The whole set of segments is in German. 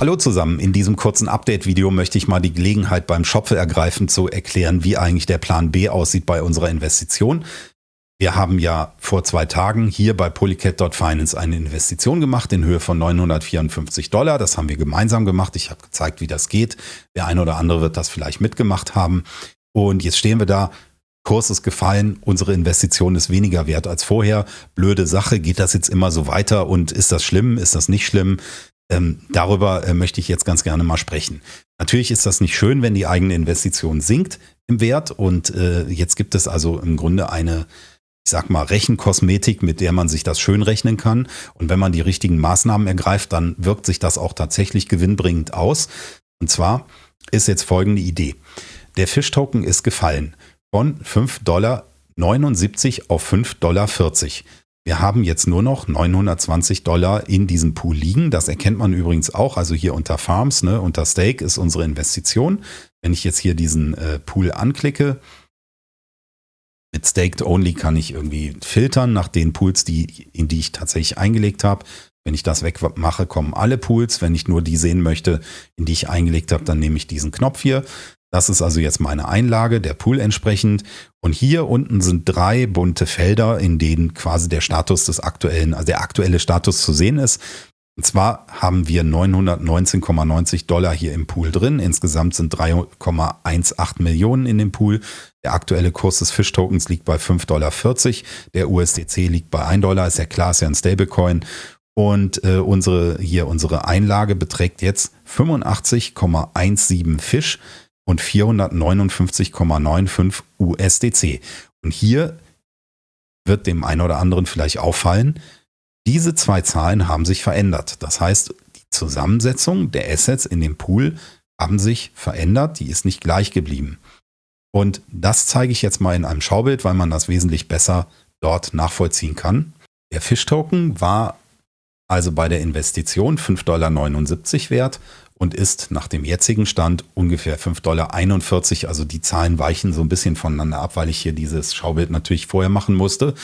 Hallo zusammen, in diesem kurzen Update-Video möchte ich mal die Gelegenheit beim Schopfe ergreifen zu erklären, wie eigentlich der Plan B aussieht bei unserer Investition. Wir haben ja vor zwei Tagen hier bei Polycat.finance eine Investition gemacht in Höhe von 954 Dollar. Das haben wir gemeinsam gemacht. Ich habe gezeigt, wie das geht. Der eine oder andere wird das vielleicht mitgemacht haben. Und jetzt stehen wir da. Kurs ist gefallen, unsere Investition ist weniger wert als vorher. Blöde Sache, geht das jetzt immer so weiter und ist das schlimm, ist das nicht schlimm? Ähm, darüber äh, möchte ich jetzt ganz gerne mal sprechen. Natürlich ist das nicht schön, wenn die eigene Investition sinkt im Wert und äh, jetzt gibt es also im Grunde eine, ich sag mal, Rechenkosmetik, mit der man sich das schön rechnen kann. Und wenn man die richtigen Maßnahmen ergreift, dann wirkt sich das auch tatsächlich gewinnbringend aus. Und zwar ist jetzt folgende Idee. Der Fischtoken ist gefallen von 5,79 Dollar auf 5,40 Dollar. Wir haben jetzt nur noch 920 Dollar in diesem Pool liegen. Das erkennt man übrigens auch. Also hier unter Farms, ne, unter Stake ist unsere Investition. Wenn ich jetzt hier diesen äh, Pool anklicke, mit Staked Only kann ich irgendwie filtern nach den Pools, die, in die ich tatsächlich eingelegt habe. Wenn ich das wegmache, kommen alle Pools. Wenn ich nur die sehen möchte, in die ich eingelegt habe, dann nehme ich diesen Knopf hier. Das ist also jetzt meine Einlage, der Pool entsprechend. Und hier unten sind drei bunte Felder, in denen quasi der Status des aktuellen, also der aktuelle Status zu sehen ist. Und zwar haben wir 919,90 Dollar hier im Pool drin. Insgesamt sind 3,18 Millionen in dem Pool. Der aktuelle Kurs des Fischtokens liegt bei 5,40 Dollar. Der USDC liegt bei 1 Dollar. Ist ja klar, ist ja ein Stablecoin. Und äh, unsere, hier unsere Einlage beträgt jetzt 85,17 Fisch und 459,95 USDC. Und hier wird dem einen oder anderen vielleicht auffallen, diese zwei Zahlen haben sich verändert. Das heißt, die Zusammensetzung der Assets in dem Pool haben sich verändert, die ist nicht gleich geblieben. Und das zeige ich jetzt mal in einem Schaubild, weil man das wesentlich besser dort nachvollziehen kann. Der Fish-Token war also bei der Investition 5,79 Dollar wert und ist nach dem jetzigen Stand ungefähr 5,41 Dollar. Also die Zahlen weichen so ein bisschen voneinander ab, weil ich hier dieses Schaubild natürlich vorher machen musste.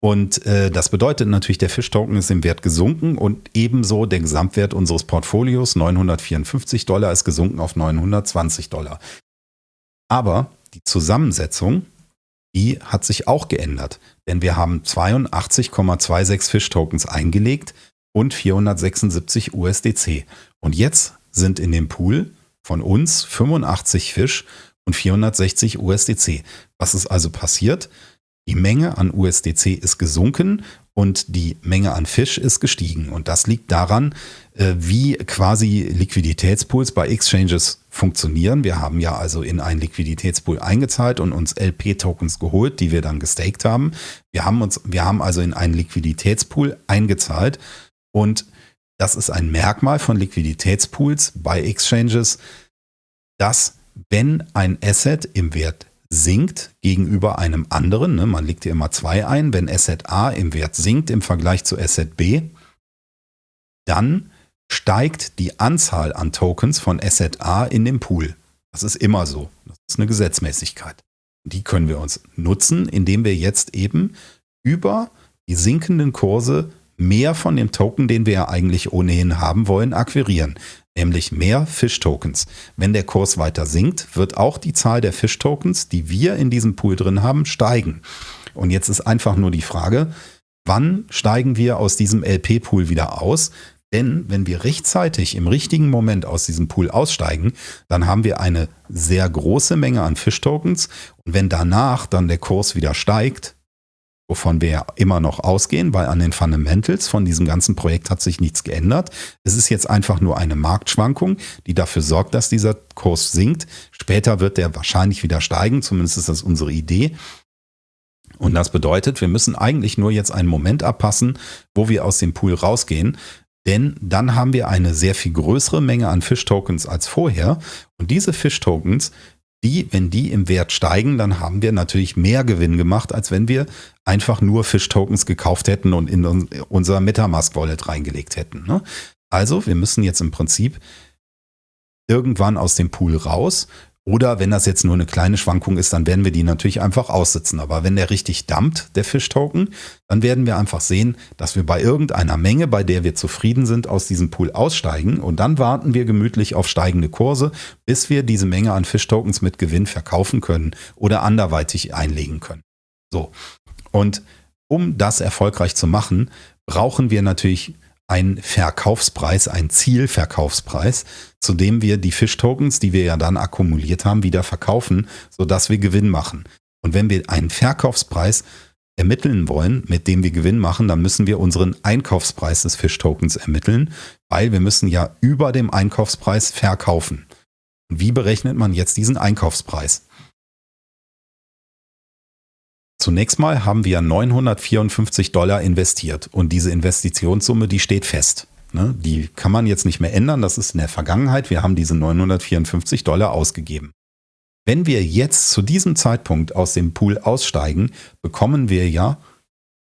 Und äh, das bedeutet natürlich, der Fischtoken ist im Wert gesunken und ebenso der Gesamtwert unseres Portfolios, 954 Dollar, ist gesunken auf 920 Dollar. Aber die Zusammensetzung, die hat sich auch geändert, denn wir haben 82,26 Fischtokens eingelegt und 476 USDC. Und jetzt sind in dem Pool von uns 85 Fisch und 460 USDC. Was ist also passiert? Die Menge an USDC ist gesunken und die Menge an Fisch ist gestiegen. Und das liegt daran, äh, wie quasi Liquiditätspools bei Exchanges funktionieren. Wir haben ja also in einen Liquiditätspool eingezahlt und uns LP-Tokens geholt, die wir dann gestaked haben. Wir haben, uns, wir haben also in einen Liquiditätspool eingezahlt und das ist ein Merkmal von Liquiditätspools bei Exchanges, dass wenn ein Asset im Wert sinkt gegenüber einem anderen, ne, man legt hier immer zwei ein, wenn Asset A im Wert sinkt im Vergleich zu Asset B, dann steigt die Anzahl an Tokens von Asset A in dem Pool. Das ist immer so. Das ist eine Gesetzmäßigkeit. Die können wir uns nutzen, indem wir jetzt eben über die sinkenden Kurse mehr von dem Token, den wir ja eigentlich ohnehin haben wollen, akquirieren, nämlich mehr Fish-Tokens. Wenn der Kurs weiter sinkt, wird auch die Zahl der Fish-Tokens, die wir in diesem Pool drin haben, steigen. Und jetzt ist einfach nur die Frage, wann steigen wir aus diesem LP-Pool wieder aus? Denn wenn wir rechtzeitig im richtigen Moment aus diesem Pool aussteigen, dann haben wir eine sehr große Menge an Fish-Tokens. Und wenn danach dann der Kurs wieder steigt, wovon wir ja immer noch ausgehen, weil an den Fundamentals von diesem ganzen Projekt hat sich nichts geändert. Es ist jetzt einfach nur eine Marktschwankung, die dafür sorgt, dass dieser Kurs sinkt. Später wird der wahrscheinlich wieder steigen, zumindest ist das unsere Idee. Und das bedeutet, wir müssen eigentlich nur jetzt einen Moment abpassen, wo wir aus dem Pool rausgehen, denn dann haben wir eine sehr viel größere Menge an Fish-Tokens als vorher. Und diese Fish-Tokens, die, wenn die im Wert steigen, dann haben wir natürlich mehr Gewinn gemacht, als wenn wir einfach nur Fish-Tokens gekauft hätten und in unser Metamask-Wallet reingelegt hätten. Ne? Also, wir müssen jetzt im Prinzip irgendwann aus dem Pool raus Oder wenn das jetzt nur eine kleine Schwankung ist, dann werden wir die natürlich einfach aussitzen. Aber wenn der richtig dumpt, der Fischtoken, dann werden wir einfach sehen, dass wir bei irgendeiner Menge, bei der wir zufrieden sind, aus diesem Pool aussteigen. Und dann warten wir gemütlich auf steigende Kurse, bis wir diese Menge an Fischtokens mit Gewinn verkaufen können oder anderweitig einlegen können. So. Und um das erfolgreich zu machen, brauchen wir natürlich ein Verkaufspreis, ein Zielverkaufspreis, zu dem wir die Fischtokens, die wir ja dann akkumuliert haben, wieder verkaufen, sodass wir Gewinn machen. Und wenn wir einen Verkaufspreis ermitteln wollen, mit dem wir Gewinn machen, dann müssen wir unseren Einkaufspreis des Fischtokens ermitteln, weil wir müssen ja über dem Einkaufspreis verkaufen. Wie berechnet man jetzt diesen Einkaufspreis? Zunächst mal haben wir 954 Dollar investiert und diese Investitionssumme, die steht fest. Ne? Die kann man jetzt nicht mehr ändern, das ist in der Vergangenheit. Wir haben diese 954 Dollar ausgegeben. Wenn wir jetzt zu diesem Zeitpunkt aus dem Pool aussteigen, bekommen wir ja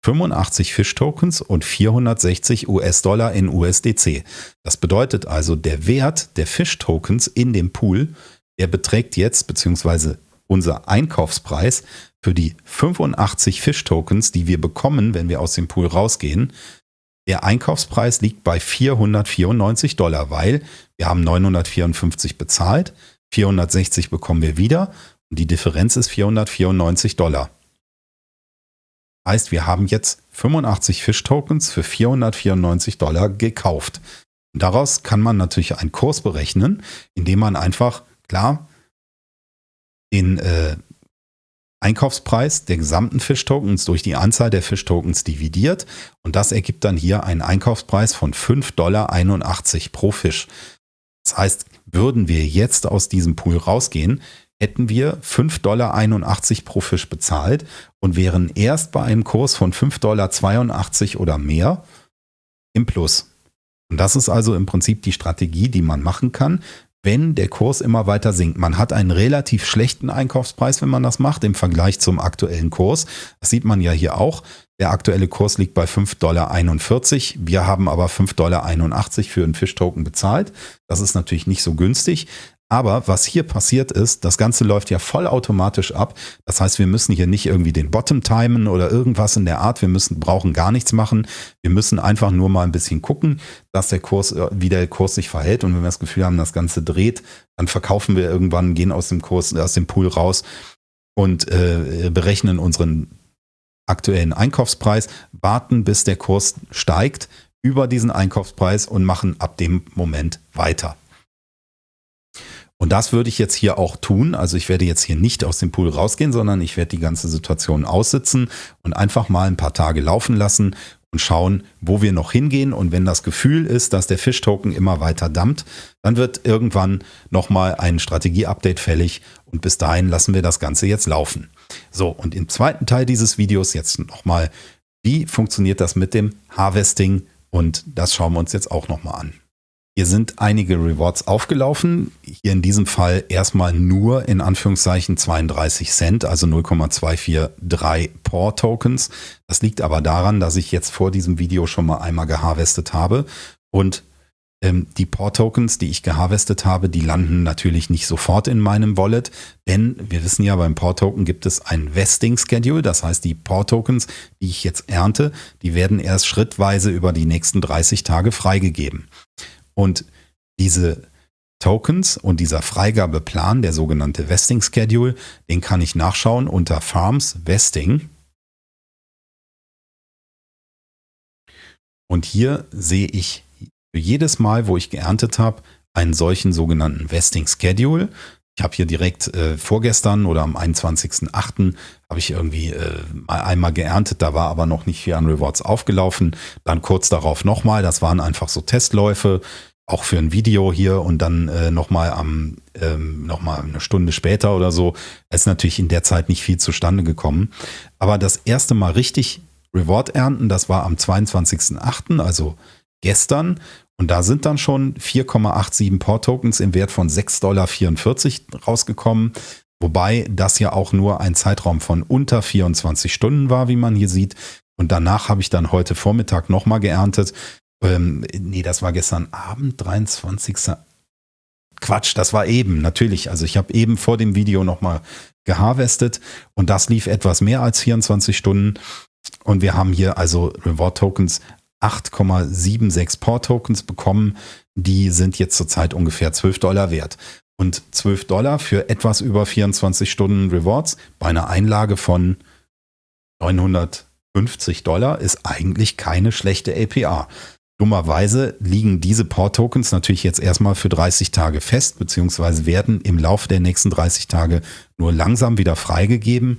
85 Fischtokens und 460 US-Dollar in USDC. Das bedeutet also, der Wert der Fischtokens in dem Pool, der beträgt jetzt, beziehungsweise unser Einkaufspreis für die 85 Fish-Tokens, die wir bekommen, wenn wir aus dem Pool rausgehen, der Einkaufspreis liegt bei 494 Dollar, weil wir haben 954 bezahlt, 460 bekommen wir wieder und die Differenz ist 494 Dollar. Heißt, wir haben jetzt 85 Fish-Tokens für 494 Dollar gekauft. Und daraus kann man natürlich einen Kurs berechnen, indem man einfach, klar, den äh, Einkaufspreis der gesamten Fischtokens durch die Anzahl der Fischtokens dividiert und das ergibt dann hier einen Einkaufspreis von 5,81 Dollar pro Fisch. Das heißt, würden wir jetzt aus diesem Pool rausgehen, hätten wir 5,81 Dollar pro Fisch bezahlt und wären erst bei einem Kurs von 5,82 Dollar oder mehr im Plus. Und das ist also im Prinzip die Strategie, die man machen kann, wenn der Kurs immer weiter sinkt. Man hat einen relativ schlechten Einkaufspreis, wenn man das macht, im Vergleich zum aktuellen Kurs. Das sieht man ja hier auch. Der aktuelle Kurs liegt bei 5,41 Dollar. Wir haben aber 5,81 Dollar für einen Fischtoken bezahlt. Das ist natürlich nicht so günstig. Aber was hier passiert ist, das Ganze läuft ja vollautomatisch ab. Das heißt, wir müssen hier nicht irgendwie den Bottom timen oder irgendwas in der Art. Wir müssen, brauchen gar nichts machen. Wir müssen einfach nur mal ein bisschen gucken, dass der Kurs, äh, wie der Kurs sich verhält. Und wenn wir das Gefühl haben, das Ganze dreht, dann verkaufen wir irgendwann, gehen aus dem Kurs, aus dem Pool raus und äh, berechnen unseren aktuellen Einkaufspreis, warten, bis der Kurs steigt über diesen Einkaufspreis und machen ab dem Moment weiter. Und das würde ich jetzt hier auch tun. Also ich werde jetzt hier nicht aus dem Pool rausgehen, sondern ich werde die ganze Situation aussitzen und einfach mal ein paar Tage laufen lassen und schauen, wo wir noch hingehen. Und wenn das Gefühl ist, dass der Fischtoken immer weiter dampft, dann wird irgendwann nochmal ein Strategie-Update fällig und bis dahin lassen wir das Ganze jetzt laufen. So, und im zweiten Teil dieses Videos jetzt nochmal, wie funktioniert das mit dem Harvesting? Und das schauen wir uns jetzt auch nochmal an. Hier sind einige Rewards aufgelaufen. Hier in diesem Fall erstmal nur in Anführungszeichen 32 Cent, also 0,243 POR Tokens. Das liegt aber daran, dass ich jetzt vor diesem Video schon mal einmal geharvestet habe und ähm, die POR Tokens, die ich geharvestet habe, die landen natürlich nicht sofort in meinem Wallet, denn wir wissen ja, beim POR Token gibt es ein Vesting Schedule. Das heißt, die POR Tokens, die ich jetzt ernte, die werden erst schrittweise über die nächsten 30 Tage freigegeben. Und diese Tokens und dieser Freigabeplan, der sogenannte Vesting Schedule, den kann ich nachschauen unter Farms Vesting. Und hier sehe ich jedes Mal, wo ich geerntet habe, einen solchen sogenannten Vesting Schedule. Ich habe hier direkt äh, vorgestern oder am 21.08. habe ich irgendwie äh, einmal geerntet, da war aber noch nicht viel an Rewards aufgelaufen. Dann kurz darauf nochmal, das waren einfach so Testläufe, auch für ein Video hier und dann äh, nochmal am ähm, noch eine Stunde später oder so. Es ist natürlich in der Zeit nicht viel zustande gekommen. Aber das erste Mal richtig Reward ernten, das war am 22.08., also gestern. Und da sind dann schon 4,87 Port-Tokens im Wert von 6,44 Dollar rausgekommen. Wobei das ja auch nur ein Zeitraum von unter 24 Stunden war, wie man hier sieht. Und danach habe ich dann heute Vormittag nochmal geerntet. Ähm, nee, das war gestern Abend, 23. Quatsch, das war eben, natürlich. Also ich habe eben vor dem Video nochmal geharvestet und das lief etwas mehr als 24 Stunden. Und wir haben hier also Reward Tokens 8,76 Port Tokens bekommen. Die sind jetzt zurzeit ungefähr 12 Dollar wert. Und 12 Dollar für etwas über 24 Stunden Rewards bei einer Einlage von 950 Dollar ist eigentlich keine schlechte APR. Dummerweise liegen diese Port-Tokens natürlich jetzt erstmal für 30 Tage fest, beziehungsweise werden im Laufe der nächsten 30 Tage nur langsam wieder freigegeben.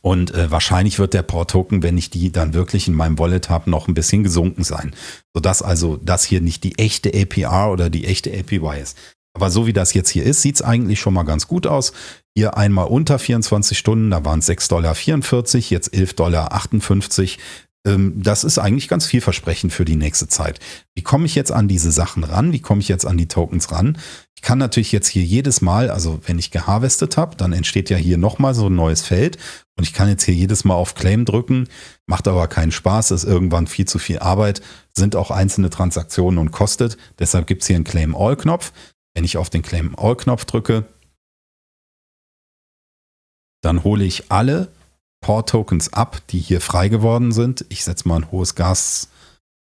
Und äh, wahrscheinlich wird der Port-Token, wenn ich die dann wirklich in meinem Wallet habe, noch ein bisschen gesunken sein. Sodass also das hier nicht die echte APR oder die echte APY ist. Aber so wie das jetzt hier ist, sieht es eigentlich schon mal ganz gut aus. Hier einmal unter 24 Stunden, da waren es 6,44 Dollar, jetzt 11,58 Dollar. Ähm, das ist eigentlich ganz vielversprechend für die nächste Zeit. Wie komme ich jetzt an diese Sachen ran? Wie komme ich jetzt an die Tokens ran? Ich kann natürlich jetzt hier jedes Mal, also wenn ich geharvestet habe, dann entsteht ja hier nochmal so ein neues Feld und ich kann jetzt hier jedes Mal auf Claim drücken, macht aber keinen Spaß, ist irgendwann viel zu viel Arbeit, sind auch einzelne Transaktionen und kostet. Deshalb gibt es hier einen Claim All Knopf. Wenn ich auf den Claim All Knopf drücke, dann hole ich alle Port-Tokens ab, die hier frei geworden sind. Ich setze mal ein hohes Gas,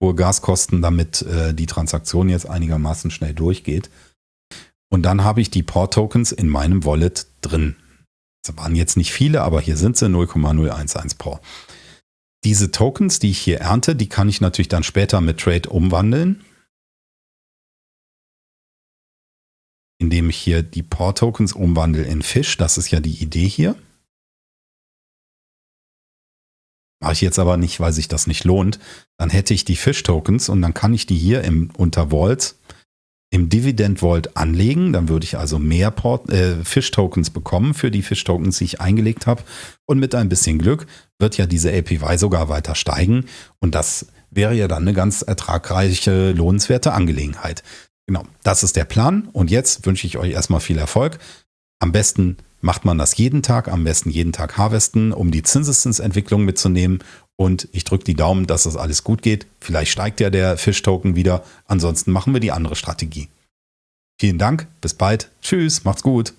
hohe Gaskosten, damit äh, die Transaktion jetzt einigermaßen schnell durchgeht. Und dann habe ich die Port-Tokens in meinem Wallet drin. Das waren jetzt nicht viele, aber hier sind sie 0,011 Port. Diese Tokens, die ich hier ernte, die kann ich natürlich dann später mit Trade umwandeln. Indem ich hier die Port-Tokens umwandle in Fish. Das ist ja die Idee hier. Mache ich jetzt aber nicht, weil sich das nicht lohnt. Dann hätte ich die Fish-Tokens und dann kann ich die hier im, unter Vault im Dividend Vault anlegen. Dann würde ich also mehr äh, Fish-Tokens bekommen für die Fish-Tokens, die ich eingelegt habe. Und mit ein bisschen Glück wird ja diese APY sogar weiter steigen. Und das wäre ja dann eine ganz ertragreiche, lohnenswerte Angelegenheit. Genau, das ist der Plan. Und jetzt wünsche ich euch erstmal viel Erfolg. Am besten macht man das jeden Tag, am besten jeden Tag harvesten, um die Zinseszinsentwicklung mitzunehmen. Und ich drücke die Daumen, dass das alles gut geht. Vielleicht steigt ja der Fish-Token wieder. Ansonsten machen wir die andere Strategie. Vielen Dank, bis bald. Tschüss, macht's gut.